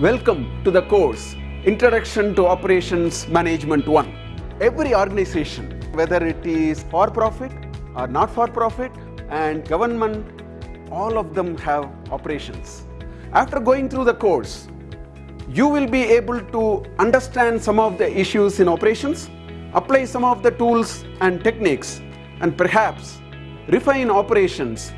Welcome to the course Introduction to Operations Management 1. Every organization, whether it is for profit or not for profit and government, all of them have operations. After going through the course, you will be able to understand some of the issues in operations, apply some of the tools and techniques, and perhaps refine operations